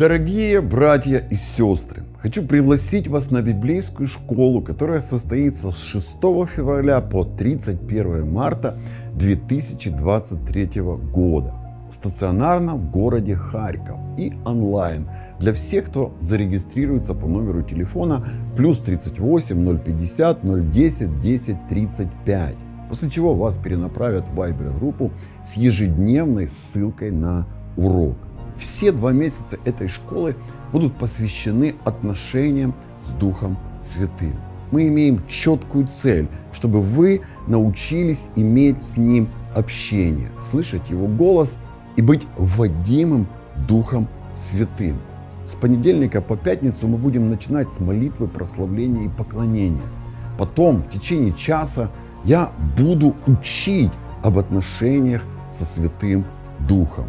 Дорогие братья и сестры, хочу пригласить вас на библейскую школу, которая состоится с 6 февраля по 31 марта 2023 года. Стационарно в городе Харьков и онлайн для всех, кто зарегистрируется по номеру телефона плюс 38 050 010 10 35. После чего вас перенаправят в Viber группу с ежедневной ссылкой на урок. Все два месяца этой школы будут посвящены отношениям с Духом Святым. Мы имеем четкую цель, чтобы вы научились иметь с Ним общение, слышать Его голос и быть вводимым Духом Святым. С понедельника по пятницу мы будем начинать с молитвы, прославления и поклонения. Потом в течение часа я буду учить об отношениях со Святым Духом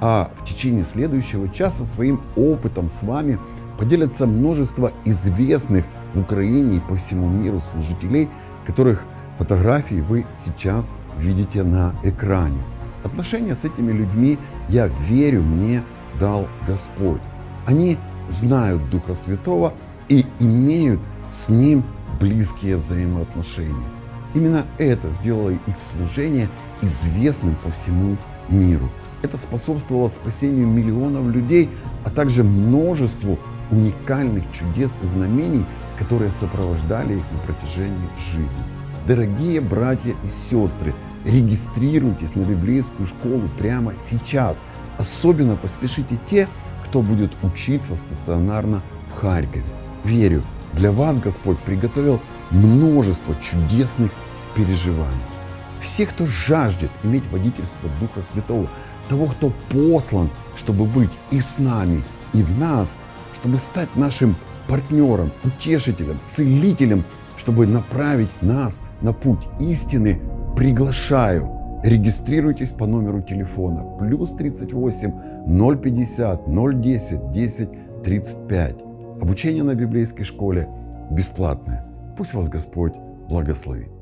а в течение следующего часа своим опытом с вами поделятся множество известных в Украине и по всему миру служителей, которых фотографии вы сейчас видите на экране. Отношения с этими людьми, я верю, мне дал Господь. Они знают Духа Святого и имеют с Ним близкие взаимоотношения. Именно это сделало их служение известным по всему миру. Это способствовало спасению миллионов людей, а также множеству уникальных чудес и знамений, которые сопровождали их на протяжении жизни. Дорогие братья и сестры, регистрируйтесь на библейскую школу прямо сейчас. Особенно поспешите те, кто будет учиться стационарно в Харькове. Верю, для вас Господь приготовил множество чудесных переживаний. Все, кто жаждет иметь водительство Духа Святого, того, кто послан, чтобы быть и с нами, и в нас, чтобы стать нашим партнером, утешителем, целителем, чтобы направить нас на путь истины, приглашаю. Регистрируйтесь по номеру телефона плюс 38 050 010 10 35. Обучение на библейской школе бесплатное. Пусть вас Господь благословит.